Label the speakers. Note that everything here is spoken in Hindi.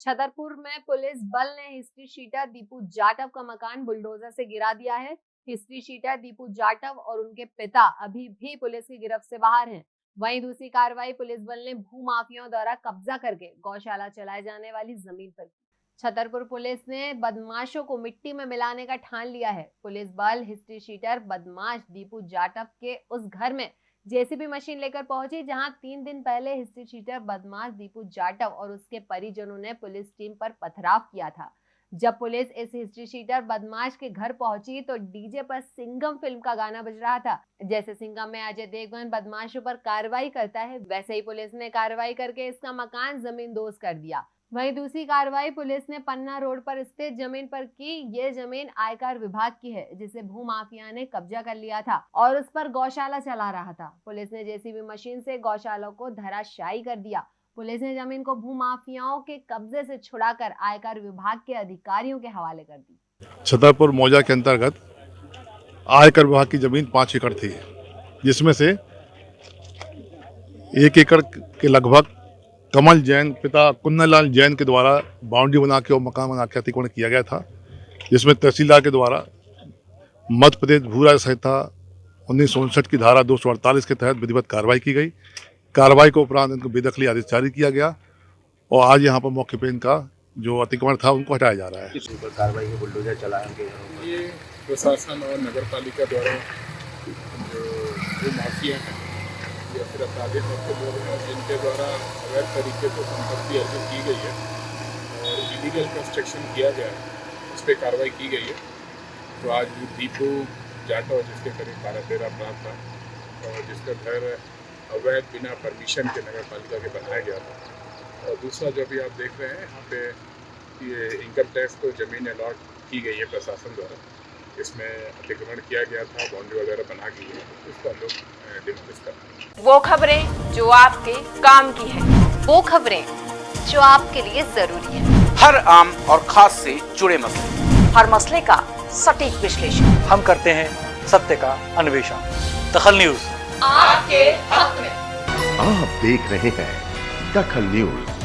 Speaker 1: छतरपुर में पुलिस बल ने हिस्ट्री शीटर दीपू जाटव का मकान बुलडोजर से गिरा दिया है। हिस्ट्री शीटर दीपू जाटव और उनके पिता अभी भी पुलिस की गिरफ्त से बाहर हैं। वहीं दूसरी कार्रवाई पुलिस बल ने भू माफियाओं द्वारा कब्जा करके गौशाला चलाए जाने वाली ज़मीन पर की। छतरपुर पुलिस ने बदमाशों को मिट्टी में मिलाने का ठान लिया है। पुलिस बल हिस्ट्री शीटर बदमाश दीपू जाटव के उस घर में जेसीबी मशीन लेकर पहुँची, जहाँ तीन दिन पहले हिस्ट्री शीटर बदमाश दीपू जाटव और उसके परिजनों ने पुलिस टीम पर पथराव किया था। जब पुलिस इस हिस्ट्री शीटर बदमाश के घर पहुँची तो डीजे पर सिंगम फ़िल्म का गाना बज रहा था। जैसे सिंगम में अजय देवगन बदमाशों पर कार्रवाई करता है, वैसे ही पुलिस ने कार्रवाई करके इसका मकान ज़मीन दोस्त कर दिया। वहीं दूसरी कार्रवाई, पुलिस ने पन्ना रोड पर स्थित ज़मीन पर की। ये ज़मीन आयकर विभाग की है, जिसे भू माफिया ने कब्जा कर लिया था और उस पर गौशाला चला रहा था। पुलिस ने जेसीबी मशीन से गौशाला को धराशायी कर दिया। पुलिस ने ज़मीन को भू माफियाओं के कब्जे से छुड़ाकर आयकर विभाग के अधिकारियों के हवाले कर दी।
Speaker 2: छतरपुर मौजा के अंतर्गत आयकर विभाग की ज़मीन पाँच एकड़ थी, जिसमें से एक एकड़ के लगभग कमल जैन पिता कुन्नलाल जैन के द्वारा बाउंड्री बना के और मकान बना के अतिक्रमण किया गया था जिसमें तहसीलदार के द्वारा मध्य प्रदेश भू राज संहिता उन्नीस सौ उनसठ की धारा दो सौ अड़तालीस के तहत विधिवत कार्रवाई की गई। कार्रवाई के उपरांत इनको बेदखली आदेश जारी किया गया और आज यहाँ पर मौके पर इनका जो अतिक्रमण था उनको हटाया जा रहा है।
Speaker 3: किस ऊपर कार्रवाई बुलडोजर चलाएँगे?
Speaker 4: ये प्रशासन और नगर पालिका द्वारा जो जो माफिया हैं या फिर अपराधी तत्व लोग हैं, जिनके द्वारा अवैध तरीके से संपत्ति अर्जित की गई है और इलीगल कंस्ट्रक्शन किया गया है, उस पर कार्रवाई की गई है। तो आज दीपू जाटव, जिसके करीब बारह तेरह अपराध था और जिसका घर अवैध बिना परमिशन के नगर पालिका के बनाया गया था। और दूसरा जो अभी आप देख रहे हैं, यहाँ पे ये इनकम टैक्स को ज़मीन अलॉट की गई है प्रशासन द्वारा। इसमें अतिक्रमण किया गया था बाउंड्री वगैरह बना गई है उसको हम लोग डिमोलिश कर
Speaker 5: वो खबरें जो आपके काम की है वो खबरें जो आपके लिए ज़रूरी है।
Speaker 6: हर आम और खास से जुड़े मसले।
Speaker 5: हर मसले का सटीक विश्लेषण।
Speaker 7: हम करते हैं सत्य का अन्वेषण। दखल न्यूज़।
Speaker 5: आपके हक में।
Speaker 8: आप देख रहे हैं दखल न्यूज़।